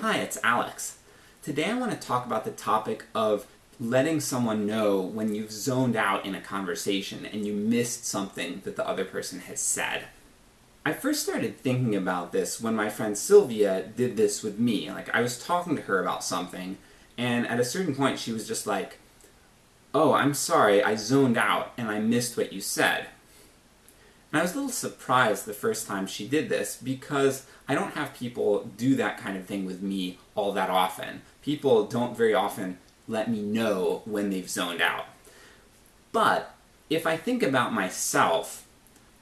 Hi, it's Alex. Today I want to talk about the topic of letting someone know when you've zoned out in a conversation and you missed something that the other person has said. I first started thinking about this when my friend Sylvia did this with me. Like, I was talking to her about something, and at a certain point she was just like, Oh, I'm sorry, I zoned out and I missed what you said. And I was a little surprised the first time she did this, because I don't have people do that kind of thing with me all that often. People don't very often let me know when they've zoned out. But, if I think about myself,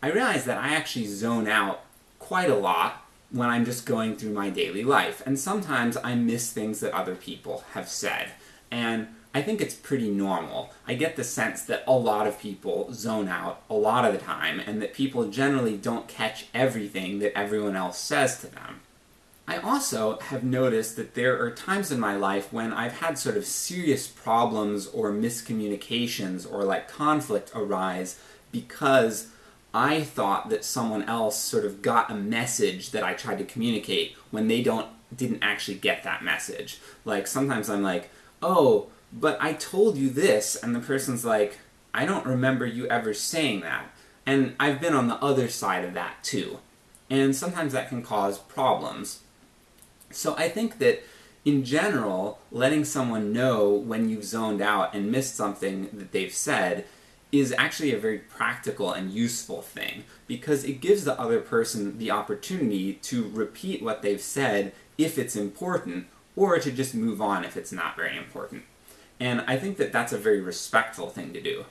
I realize that I actually zone out quite a lot when I'm just going through my daily life, and sometimes I miss things that other people have said. And I think it's pretty normal. I get the sense that a lot of people zone out a lot of the time, and that people generally don't catch everything that everyone else says to them. I also have noticed that there are times in my life when I've had sort of serious problems or miscommunications or like conflict arise because I thought that someone else sort of got a message that I tried to communicate when they don't didn't actually get that message. Like sometimes I'm like, oh, but I told you this, and the person's like, I don't remember you ever saying that. And I've been on the other side of that too. And sometimes that can cause problems. So I think that, in general, letting someone know when you've zoned out and missed something that they've said is actually a very practical and useful thing, because it gives the other person the opportunity to repeat what they've said if it's important, or to just move on if it's not very important. And I think that that's a very respectful thing to do.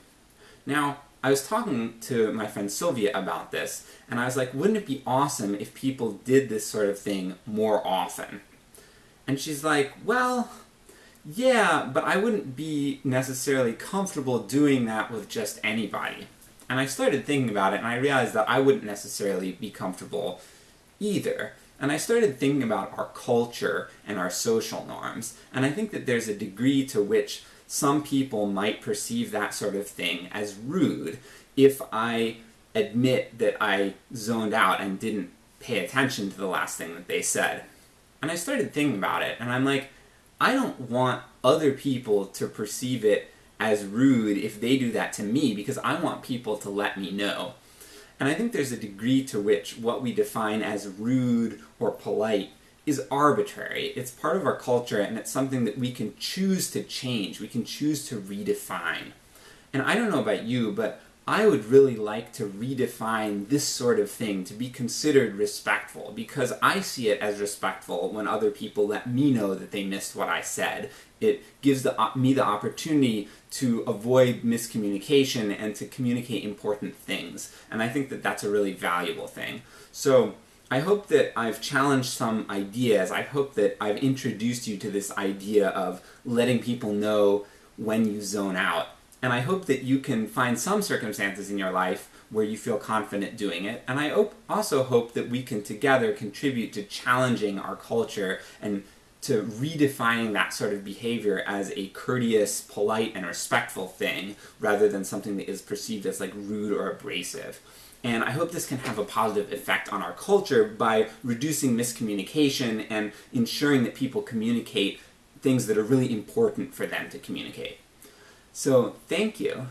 Now, I was talking to my friend Sylvia about this, and I was like, wouldn't it be awesome if people did this sort of thing more often? And she's like, well, yeah, but I wouldn't be necessarily comfortable doing that with just anybody. And I started thinking about it, and I realized that I wouldn't necessarily be comfortable either. And I started thinking about our culture and our social norms, and I think that there's a degree to which some people might perceive that sort of thing as rude if I admit that I zoned out and didn't pay attention to the last thing that they said. And I started thinking about it, and I'm like, I don't want other people to perceive it as rude if they do that to me, because I want people to let me know. And I think there's a degree to which what we define as rude or polite is arbitrary. It's part of our culture, and it's something that we can choose to change, we can choose to redefine. And I don't know about you, but I would really like to redefine this sort of thing to be considered respectful, because I see it as respectful when other people let me know that they missed what I said. It gives the, me the opportunity to avoid miscommunication and to communicate important things, and I think that that's a really valuable thing. So, I hope that I've challenged some ideas, I hope that I've introduced you to this idea of letting people know when you zone out, and I hope that you can find some circumstances in your life where you feel confident doing it, and I also hope that we can together contribute to challenging our culture and to redefining that sort of behavior as a courteous, polite, and respectful thing, rather than something that is perceived as like rude or abrasive. And I hope this can have a positive effect on our culture by reducing miscommunication and ensuring that people communicate things that are really important for them to communicate. So, thank you.